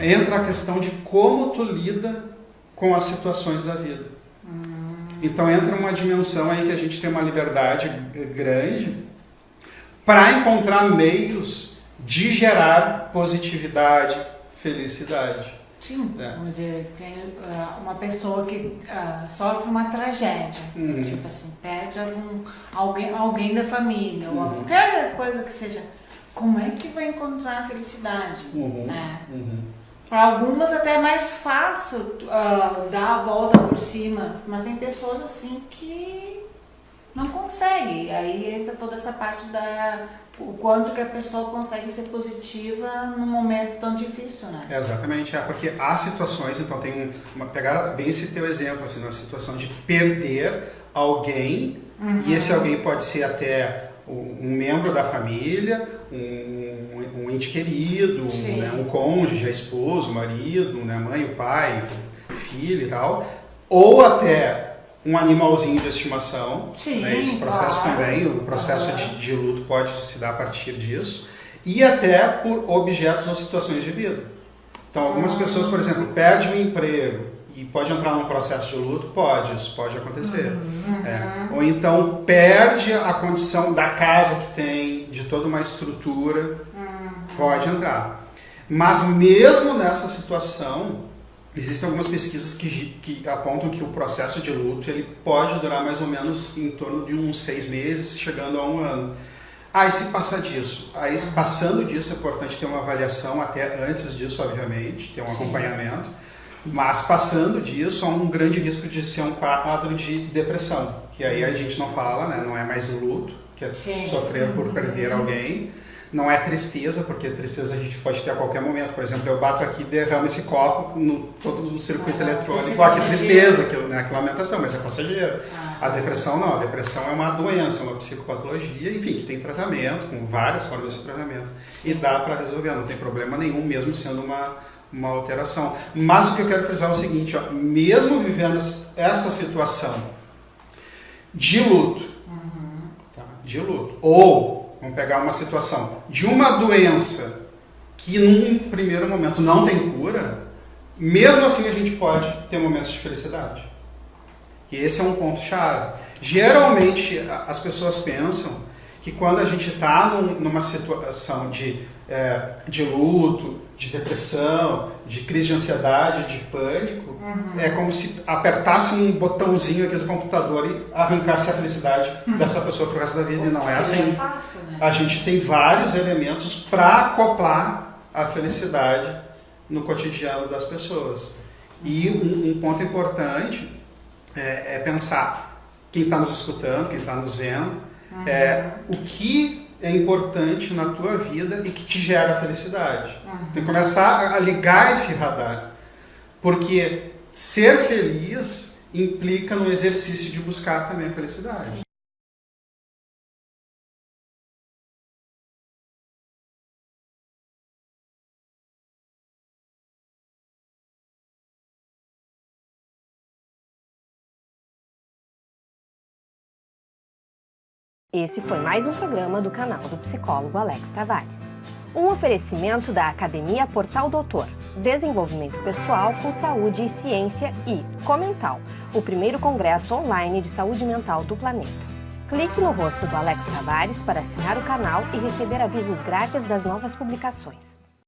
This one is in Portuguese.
Entra a questão de como tu lida com as situações da vida. Hum. Então entra uma dimensão aí que a gente tem uma liberdade grande para encontrar meios de gerar positividade, felicidade. Sim, é. vamos dizer, uh, uma pessoa que uh, sofre uma tragédia, uhum. tipo assim, perde algum, alguém, alguém da família, uhum. ou qualquer coisa que seja. Como é que vai encontrar a felicidade? Uhum. Né? Uhum. Para algumas até é mais fácil uh, dar a volta por cima, mas tem pessoas assim que não conseguem. Aí entra toda essa parte da o quanto que a pessoa consegue ser positiva num momento tão difícil, né? É, exatamente, é porque há situações, então tem uma pegar bem esse teu exemplo assim, na situação de perder alguém uhum. e esse alguém pode ser até um membro da família, um, um ente querido, né, um cônjuge, a esposo, marido, né, mãe, o pai, filho e tal, ou até um animalzinho de estimação. Sim, né? Esse processo claro. também, o processo de, de, luto pode se dar a partir disso. E até por objetos ou situações de vida. Então, algumas uhum. pessoas, por exemplo, perdem um emprego e pode entrar num processo de luto? Pode, isso pode acontecer. Uhum. É. Ou então perde a condição da casa que tem, de toda uma estrutura, uhum. pode entrar. Mas mesmo nessa situação, Existem algumas pesquisas que, que apontam que o processo de luto ele pode durar mais ou menos em torno de uns seis meses, chegando a um ano. Ah, e se passar disso? Aí, passando disso, é importante ter uma avaliação, até antes disso, obviamente, ter um Sim. acompanhamento. Mas passando disso, há um grande risco de ser um quadro de depressão, que aí a gente não fala, né? não é mais luto, que é Sim. sofrer por perder alguém, não é tristeza, porque tristeza a gente pode ter a qualquer momento. Por exemplo, eu bato aqui e derramo esse copo no, todo no circuito ah, eletrônico. Ah, que tristeza, que, né, que lamentação, mas é passageiro. Ah. A depressão não, a depressão é uma doença, uma psicopatologia, enfim, que tem tratamento, com várias formas de tratamento. Sim. E dá para resolver, não tem problema nenhum, mesmo sendo uma, uma alteração. Mas o que eu quero frisar é o seguinte, ó, mesmo vivendo essa situação de luto, uhum. tá, de luto, ou Vamos pegar uma situação de uma doença que num primeiro momento não tem cura, mesmo assim a gente pode ter momentos de felicidade. E esse é um ponto chave. Geralmente as pessoas pensam que quando a gente está numa situação de, é, de luto, de depressão, de crise de ansiedade, de pânico, uhum. é como se apertasse um botãozinho aqui do computador e arrancasse a felicidade uhum. dessa pessoa pro resto da vida. E não é assim. Fácil, né? A gente tem vários elementos para acoplar a felicidade no cotidiano das pessoas. E um, um ponto importante é, é pensar quem está nos escutando, quem está nos vendo, uhum. é o que é importante na tua vida e que te gera felicidade. Uhum. Tem que começar a ligar esse radar. Porque ser feliz implica no exercício de buscar também a felicidade. Sim. Esse foi mais um programa do canal do psicólogo Alex Tavares. Um oferecimento da Academia Portal Doutor, Desenvolvimento Pessoal com Saúde e Ciência e Comental, o primeiro congresso online de saúde mental do planeta. Clique no rosto do Alex Tavares para assinar o canal e receber avisos grátis das novas publicações.